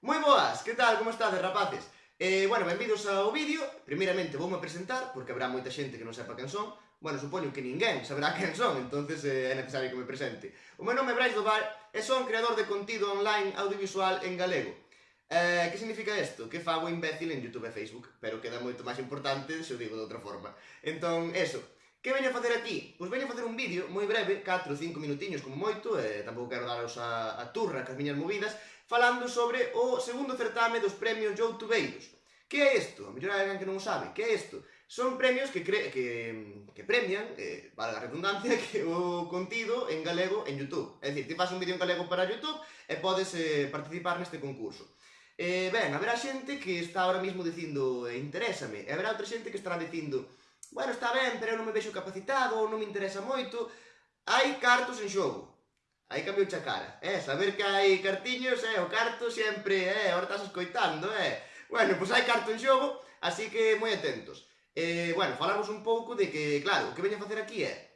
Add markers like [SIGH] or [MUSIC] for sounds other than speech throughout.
Moi boas, que tal, como estades, rapaces? Eh, bueno, benvidos ao vídeo. Primeiramente, voume presentar, porque habrá moita xente que non sepa quen son. Bueno, supoño que ninguén saberá [LAUGHS] quen son, entonces eh, é necesario que me presente. O meu nome é Brais Doval e son creador de contido online audiovisual en galego. Eh, que significa isto? Que fago imbécil en Youtube e Facebook, pero queda moito máis importante se o digo de outra forma. Entón, eso. Que veño a facer aquí? Pois veño a facer un vídeo moi breve, 4 ou 5 minutiños como moito, eh, tampouco quero daros a, a turra cas miñas movidas, falando sobre o segundo certame dos premios Youtubeiros. Que é isto? A mellor alguén que non o sabe. Que é isto? Son premios que, cre que, que premian, eh, valga a redundancia, [LAUGHS] que o contido en galego en Youtube. É dicir, ti faz un vídeo en galego para Youtube e podes eh, participar neste concurso. Eh, ben, haberá xente que está ahora mismo dicindo eh, interésame, e haberá outra xente que estará dicindo bueno, está ben, pero eu non me vexo capacitado, ou non me interesa moito, hai cartos en xogo. Aí cambiou a cara, eh? Saber que hai cartiños, eh? O carto sempre, eh? Ahora estás escoitando, eh? Bueno, pois hai carto en xogo, así que moi atentos. Eh, bueno, falamos un pouco de que, claro, o que veño a facer aquí é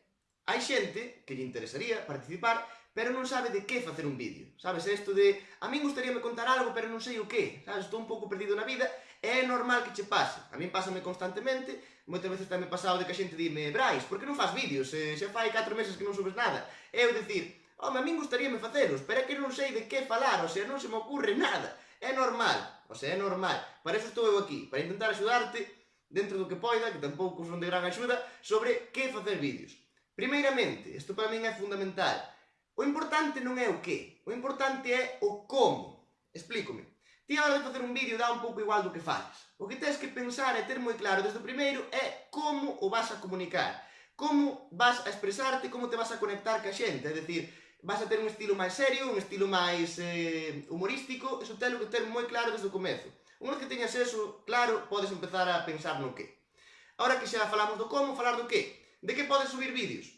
Hai xente que lle interesaría participar, pero non sabe de que facer un vídeo. Sabes, isto de, a min gustaríame contar algo, pero non sei o que. Sabes, estou un pouco perdido na vida, é normal que che pase. A min pásame constantemente, moitas veces tamén pasado de que a xente dime, Brais, por que non faz vídeos? Eh, xa fai 4 meses que non subes nada. Eu dicir, Home, a min gustaríame facelos, pero é que non sei de que falar, o sea, non se me ocurre nada. É normal, o sea, é normal. Para eso estou eu aquí, para intentar axudarte dentro do que poida, que tampouco son de gran axuda, sobre que facer vídeos. Primeiramente, isto para min é fundamental, o importante non é o que, o importante é o como. Explícome. Ti a hora de facer un vídeo dá un pouco igual do que fales. O que tens que pensar e ter moi claro desde o primeiro é como o vas a comunicar, como vas a expresarte, como te vas a conectar ca xente, é dicir, vas a ter un estilo máis serio, un estilo máis eh, humorístico, eso telo que ter moi claro desde o comezo. Unha vez que teñas eso claro, podes empezar a pensar no que. Ahora que xa falamos do como, falar do que. De que podes subir vídeos?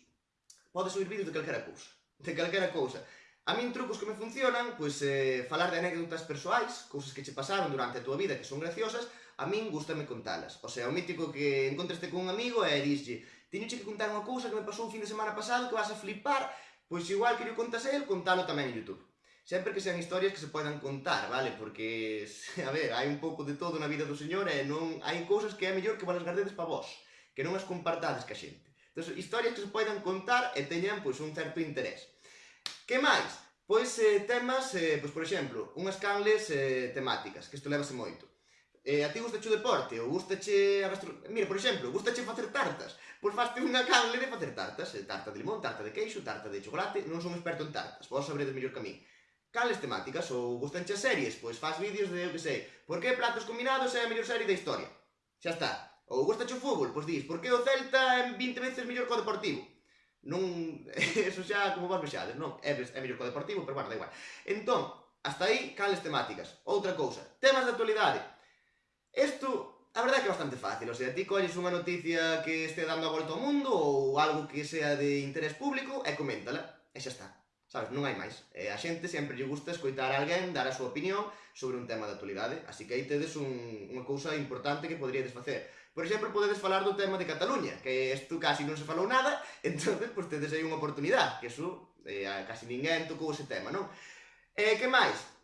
Podes subir vídeos de calquera cousa. De calquera cousa. A min trucos que me funcionan, pois eh, falar de anécdotas persoais, cousas que che pasaron durante a túa vida que son graciosas, a min gustame contalas. O sea, o mítico que encontraste con un amigo e dixlle, teñoche que contar unha cousa que me pasou un fin de semana pasado que vas a flipar, Pois igual que lle contas a él, contalo tamén en Youtube. Sempre que sean historias que se poidan contar, vale? Porque, [LAUGHS] a ver, hai un pouco de todo na vida do señor e non hai cousas que é mellor que valas gardedes para vós, que non as compartades ca xente. Entón, historias que se poidan contar e teñan, pois, un certo interés. Que máis? Pois eh, temas, eh, pois, por exemplo, unhas canles eh, temáticas, que isto levase moito. Eh, a ti gustache o deporte, ou gustache a gastronomía... Mira, por exemplo, gustache facer tartas, faste unha canle de facer tartas, eh, tarta de limón, tarta de queixo, tarta de chocolate, non son experto en tartas, vos sabredes mellor que a min. Cales temáticas ou gustanche as series, pois faz vídeos de, eu que sei, por que platos combinados é a mellor serie da historia. Xa está. Ou gustache o fútbol, pois dis, por que o Celta é 20 veces mellor co Deportivo. Non, [LAUGHS] eso xa como vos vexades, non, é, é mellor co Deportivo, pero bueno, da igual. Entón, hasta aí, cales temáticas. Outra cousa, temas de actualidade. Isto A verdade é que é bastante fácil, o sea, ti colles unha noticia que este dando a volta ao mundo ou algo que sea de interés público e coméntala, e xa está. Sabes, non hai máis. E a xente sempre lle gusta escoitar a alguén dar a súa opinión sobre un tema de actualidade, así que aí tedes un, unha cousa importante que poderíades facer. Por exemplo, podedes falar do tema de Cataluña, que isto casi non se falou nada, [LAUGHS] entonces pois tedes aí unha oportunidade, que eso eh, casi ninguén tocou ese tema, non? E que máis?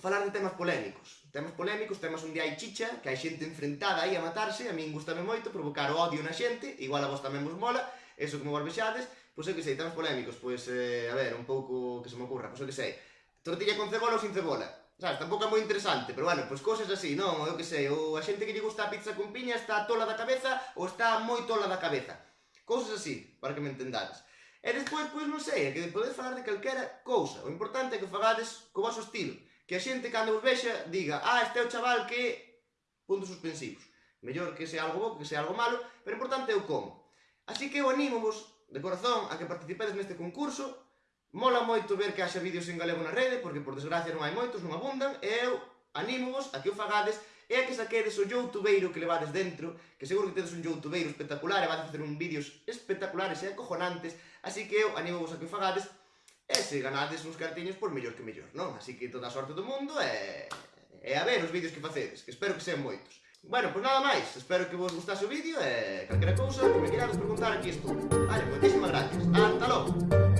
falar de temas polémicos. Temas polémicos, temas onde hai chicha, que hai xente enfrentada aí a matarse, a min gustame moito provocar odio na xente, igual a vos tamén vos mola, eso como vos vexades, pois eu que sei, temas polémicos, pois, eh, a ver, un pouco que se me ocurra, pois eu que sei, tortilla con cebola ou sin cebola, sabes, tampouco é moi interesante, pero bueno, pois cosas así, non, eu que sei, ou a xente que lle gusta a pizza con piña está tola da cabeza ou está moi tola da cabeza. Cousas así, para que me entendades. E despois, pois non sei, é que podes falar de calquera cousa, o importante é que fagades co vosso estilo que a xente cando vos vexa diga ah, este é o chaval que... puntos suspensivos. Mellor que sea algo bo, que sea algo malo, pero importante é o como. Así que eu animo vos de corazón a que participedes neste concurso. Mola moito ver que haxa vídeos en galego na rede, porque por desgracia non hai moitos, non abundan, e eu animo vos a que o fagades e a que saquedes o youtubeiro que levades dentro, que seguro que tedes un youtubeiro espectacular e vades a facer un vídeos espectaculares e acojonantes, así que eu animo vos a que o fagades E se ganades uns cartiños, pois mellor que mellor, non? Así que toda a sorte do mundo e... E a ver os vídeos que facedes, que espero que sean moitos. Bueno, pois nada máis, espero que vos gustase o vídeo e calquera cousa que me querades preguntar aquí estou. Vale, moitísimas gracias. Hasta logo.